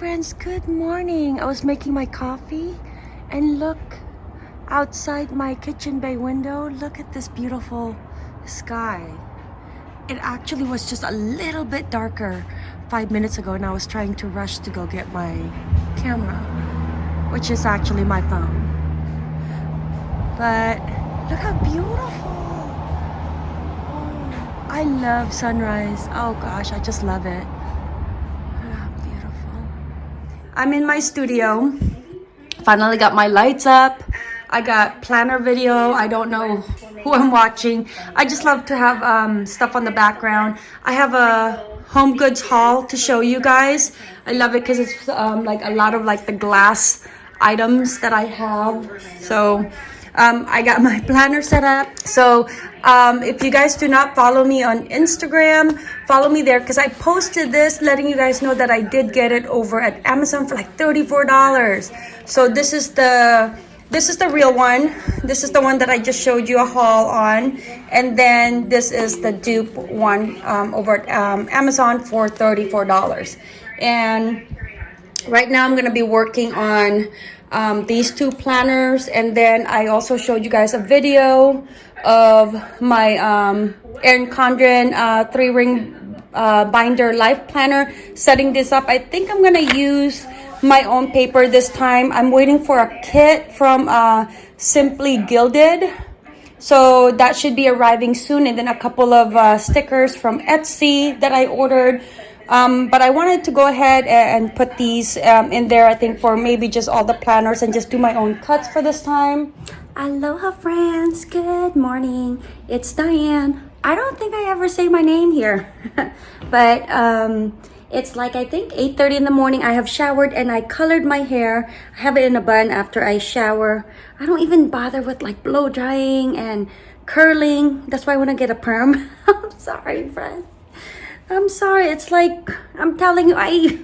friends, good morning. I was making my coffee and look outside my kitchen bay window. Look at this beautiful sky. It actually was just a little bit darker five minutes ago and I was trying to rush to go get my camera, which is actually my phone. But look how beautiful. Oh, I love sunrise. Oh gosh, I just love it. I'm in my studio. Finally got my lights up. I got planner video. I don't know who I'm watching. I just love to have um, stuff on the background. I have a home goods haul to show you guys. I love it because it's um, like a lot of like the glass items that I have. So um, I got my planner set up. So um, if you guys do not follow me on Instagram, follow me there because I posted this letting you guys know that I did get it over at Amazon for like $34. So this is the this is the real one. This is the one that I just showed you a haul on. And then this is the dupe one um, over at um, Amazon for $34. And right now I'm going to be working on um, these two planners and then I also showed you guys a video of my um, Erin Condren uh, three ring uh, binder life planner setting this up. I think I'm gonna use my own paper this time. I'm waiting for a kit from uh, Simply Gilded. So that should be arriving soon and then a couple of uh, stickers from Etsy that I ordered um, but I wanted to go ahead and put these um, in there, I think, for maybe just all the planners and just do my own cuts for this time. Aloha, friends. Good morning. It's Diane. I don't think I ever say my name here, but um, it's like, I think, 8.30 in the morning. I have showered and I colored my hair. I have it in a bun after I shower. I don't even bother with like blow drying and curling. That's why I want to get a perm. I'm sorry, friends. I'm sorry. It's like, I'm telling you, I,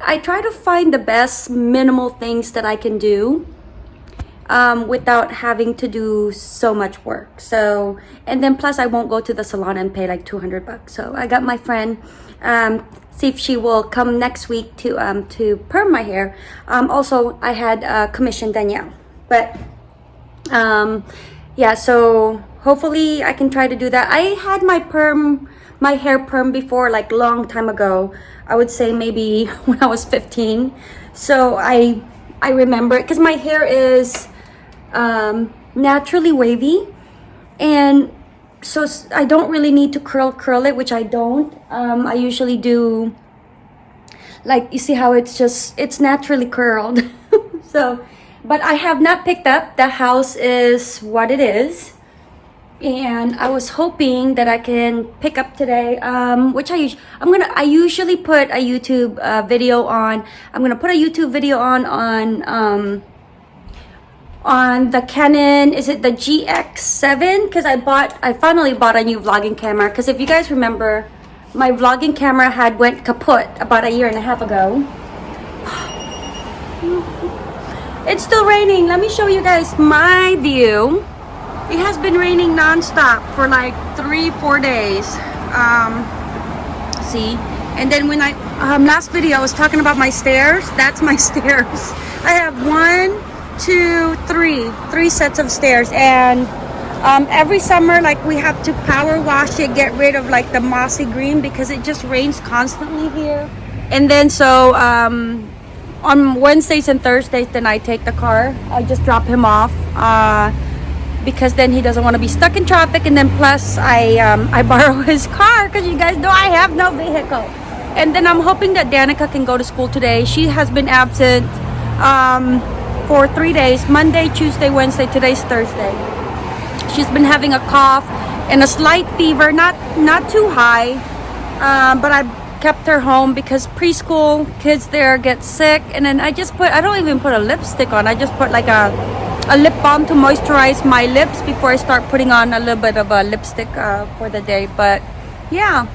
I try to find the best minimal things that I can do um, without having to do so much work. So, and then plus I won't go to the salon and pay like 200 bucks. So I got my friend, um, see if she will come next week to, um, to perm my hair. Um, also, I had uh, commissioned Danielle, but, um, yeah, so hopefully I can try to do that. I had my perm my hair perm before like long time ago. I would say maybe when i was 15 so i i remember it because my hair is um, naturally wavy. And so i don't really need to curl curl it which i don't. Um, i usually do like you see how it's just it's naturally curled. So but i have not picked up. The house is what it is and I was hoping that I can pick up today um, which I I'm gonna I usually put a YouTube uh, video on. I'm gonna put a YouTube video on on um, on the Canon is it the GX7 because I bought I finally bought a new vlogging camera. Because if you guys remember my vlogging camera had went kaput about a year and a half ago. It's still raining. Let me show you guys my view it has been raining non-stop for like three four days. Um see? And then when i um last video i was talking about my stairs. That's my stairs. I have one two three three sets of stairs. And um every summer like we have to power wash it get rid of like the mossy green because it just rains constantly here. And then so um on wednesdays and thursdays then i take the car. I just drop him off. Uh because then he doesn't want to be stuck in traffic and then plus I um, I borrow his car because you guys know I have no vehicle. And then I'm hoping that Danica can go to school today. She has been absent um, for three days Monday Tuesday Wednesday today's Thursday. She's been having a cough and a slight fever not not too high um, but I kept her home because preschool kids there get sick and then I just put I don't even put a lipstick on I just put like a a lip balm to moisturize my lips before I start putting on a little bit of a lipstick uh, for the day. But yeah,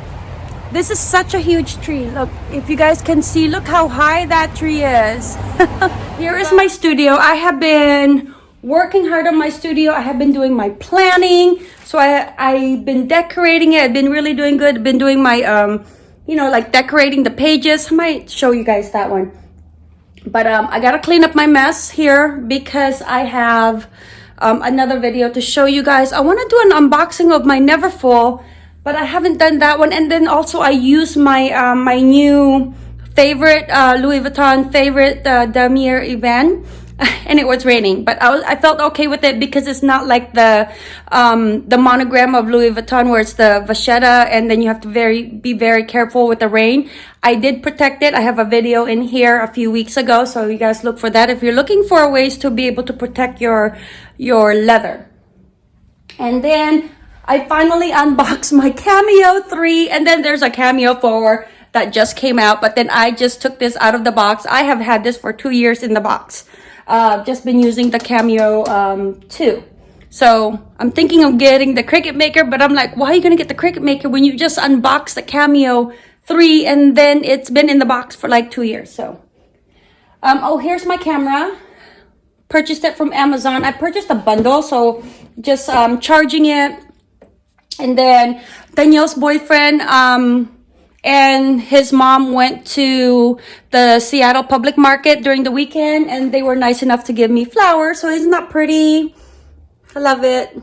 this is such a huge tree. Look, if you guys can see, look how high that tree is. Here is my studio. I have been working hard on my studio. I have been doing my planning. So I, I've been decorating it. I've been really doing good. I've been doing my, um, you know, like decorating the pages. I might show you guys that one but um, I gotta clean up my mess here because I have um, another video to show you guys. I want to do an unboxing of my Neverfull, but I haven't done that one. And then also I use my um, my new favorite uh, Louis Vuitton favorite uh, Damier Ebene and it was raining but I, was, I felt okay with it because it's not like the um, the monogram of Louis Vuitton where it's the vachetta and then you have to very be very careful with the rain. I did protect it. I have a video in here a few weeks ago so you guys look for that if you're looking for ways to be able to protect your your leather. And then I finally unboxed my Cameo 3 and then there's a Cameo 4 that just came out but then I just took this out of the box I have had this for two years in the box uh, just been using the Cameo um, 2. So I'm thinking of getting the Cricut Maker, but I'm like, why are you going to get the Cricut Maker when you just unbox the Cameo 3 and then it's been in the box for like two years. So, um, oh, here's my camera. Purchased it from Amazon. I purchased a bundle, so just um, charging it. And then Danielle's boyfriend, um, and his mom went to the Seattle public market during the weekend and they were nice enough to give me flowers. So isn't that pretty? I love it.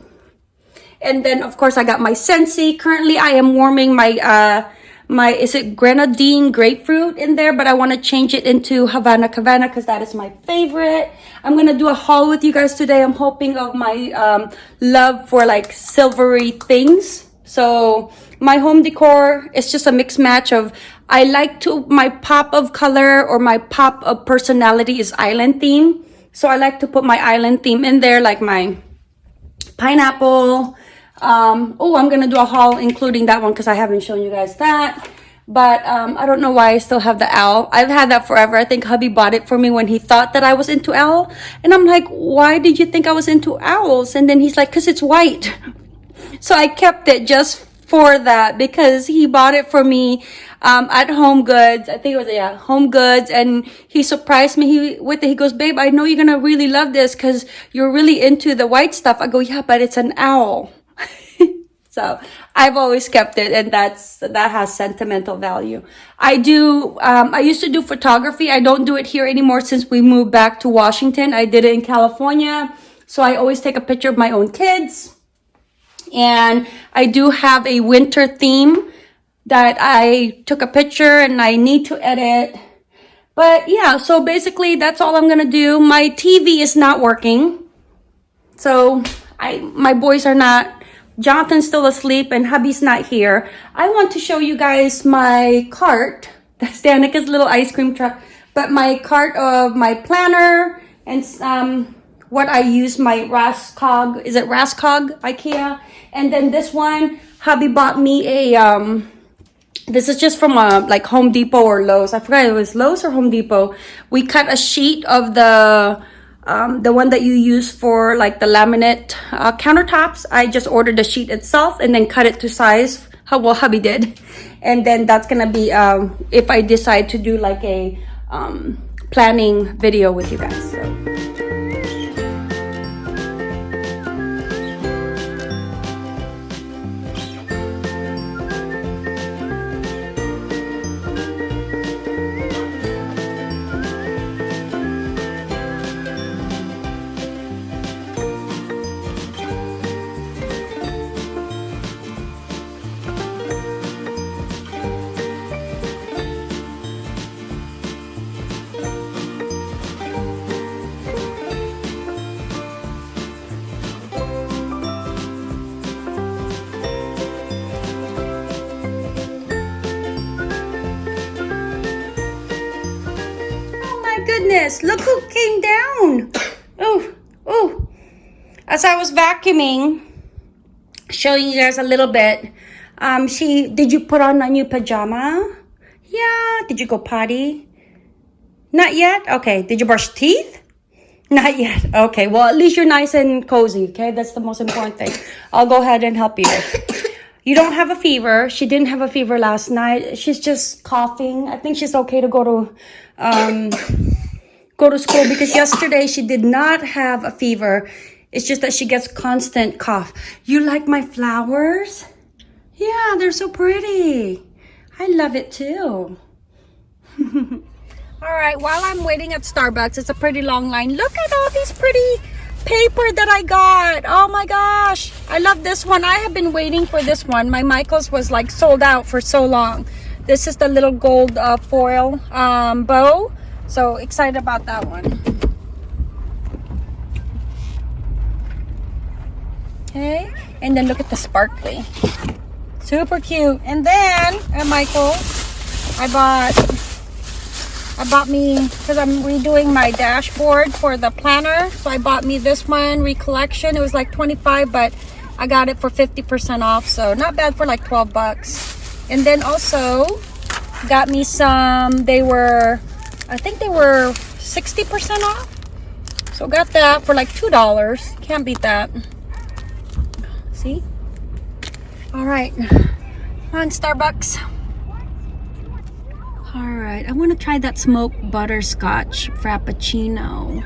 And then of course I got my Scentsy. Currently I am warming my, uh, my, is it grenadine grapefruit in there? But I want to change it into Havana Cabana because that is my favorite. I'm going to do a haul with you guys today. I'm hoping of my um, love for like silvery things. So my home decor is just a mixed match of I like to my pop of color or my pop of personality is island theme. So I like to put my island theme in there like my pineapple. Um, oh, I'm going to do a haul including that one because I haven't shown you guys that. But um, I don't know why I still have the owl. I've had that forever. I think hubby bought it for me when he thought that I was into owl. And I'm like, why did you think I was into owls? And then he's like, because it's white. So I kept it just for that because he bought it for me um, at Home Goods. I think it was, yeah, Home Goods. And he surprised me he, with it. He goes, babe, I know you're going to really love this because you're really into the white stuff. I go, yeah, but it's an owl. so I've always kept it and that's, that has sentimental value. I do, um, I used to do photography. I don't do it here anymore since we moved back to Washington. I did it in California. So I always take a picture of my own kids and I do have a winter theme that I took a picture and I need to edit. But yeah, so basically that's all I'm to do. My TV is not working. So I, my boys are not, Jonathan's still asleep and hubby's not here. I want to show you guys my cart. That's Danica's little ice cream truck. But my cart of my planner and um, what I use my Raskog, is it Raskog Ikea? And then this one, hubby bought me a, um, this is just from a, like Home Depot or Lowe's. I forgot it was Lowe's or Home Depot. We cut a sheet of the, um, the one that you use for like the laminate uh, countertops. I just ordered the sheet itself and then cut it to size how well hubby did. And then that's gonna be, um, if I decide to do like a um, planning video with you guys. So. Goodness, look who came down. Oh, oh. As I was vacuuming, showing you guys a little bit, um, she, did you put on a new pajama? Yeah. Did you go potty? Not yet? Okay. Did you brush teeth? Not yet. Okay. Well, at least you're nice and cozy. Okay. That's the most important thing. I'll go ahead and help you. You don't have a fever. She didn't have a fever last night. She's just coughing. I think she's okay to go to, um, go to school because yesterday she did not have a fever. It's just that she gets constant cough. You like my flowers? Yeah, they're so pretty. I love it too. All right, while I'm waiting at Starbucks, it's a pretty long line. Look at all these pretty paper that I got. Oh my gosh. I love this one. I have been waiting for this one. My Michaels was like sold out for so long. This is the little gold uh, foil um, bow. So excited about that one. Okay. And then look at the sparkly. Super cute. And then uh, at Michael's, I bought I bought me because I'm redoing my dashboard for the planner. So I bought me this one recollection. It was like 25, but I got it for 50% off. So not bad for like 12 bucks. And then also got me some, they were, I think they were 60% off. So got that for like $2. Can't beat that. See? All right. On Starbucks. All right, I want to try that smoked butterscotch frappuccino.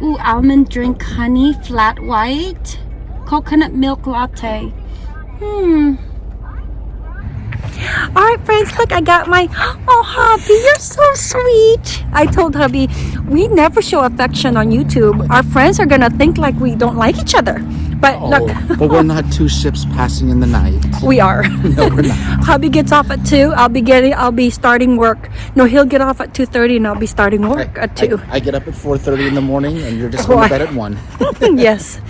Ooh, almond drink honey flat white, coconut milk latte. Hmm. All right, friends, look, I got my, oh, hubby, you're so sweet. I told hubby, we never show affection on YouTube. Our friends are going to think like we don't like each other. But Oh, look, but we're not two ships passing in the night. we are. No, we're not. Hubby gets off at two. I'll be getting. I'll be starting work. No, he'll get off at two thirty, and I'll be starting work at two. I, I get up at 4.30 in the morning and you're just going to bed at 1. yes,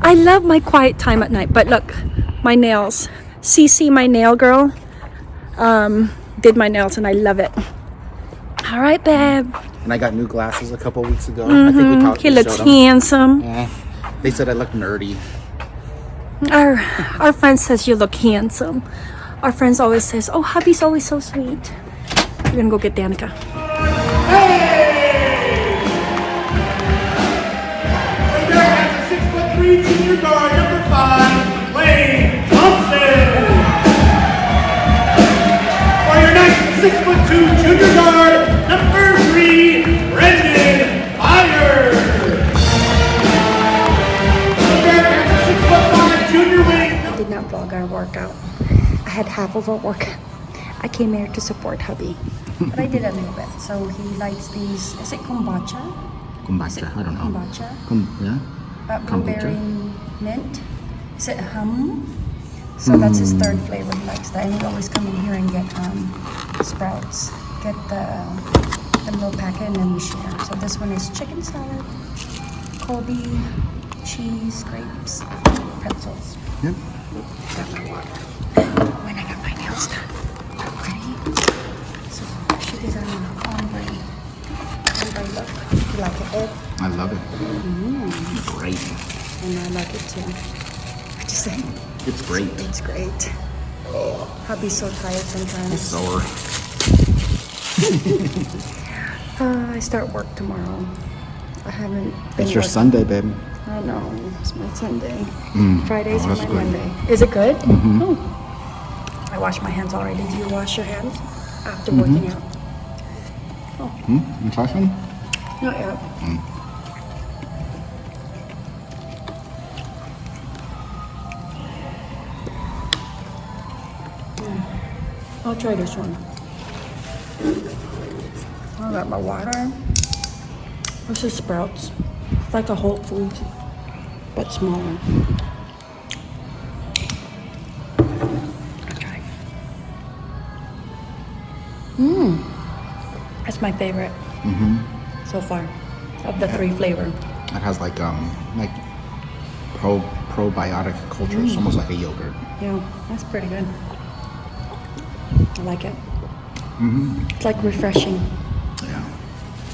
I love my quiet time at night. But look, my nails. CC, my nail girl, um, did my nails, and I love it. All right, babe. And I got new glasses a couple weeks ago. I think we talked He we looks showed 'em. handsome. Eh, they said I look nerdy. Our our friend says you look handsome. Our friends always says, "Oh, hubby's always so sweet." We're gonna go get Danica. Right had half of a workout. I came here to support hubby, but I did a little bit. So he likes these. Is it kombucha? Kombucha, I don't know. Kombucha. Kum- yeah? Uh, Kombucha? blueberry mint. Is it Humm? So that's his third flavor. He likes that, and we always come in here and get um, sprouts. Get the the little packet, and then we share. So this one is chicken salad, Kobe, cheese, grapes, pretzels. Yep. Got water. It, I love it. It's Great. And I like it too. What you say? It's great. It's great. Hubby's so tired sometimes. Sour. Uh, I start work tomorrow. I haven't been It's your work- Sunday, baby. I know. It's my Sunday. Mm. Fridays Oh, are my good. Monday. Is it good? Mhm. Oh. I wash my hands already. Do you wash your hands after Mm-hmm. working out? Hmm? You try some? Not yet. Mm. I'll try this one. I got my water. This is Sprouts. It's like a Whole Foods, but smaller. I'll try. Mmm. That's my favorite so far of the three flavor. It has like um like pro probiotic culture. It's almost like a yogurt. Yeah, that's pretty good. I like it. Mm -hmm. It's like refreshing. Yeah.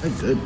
They're good.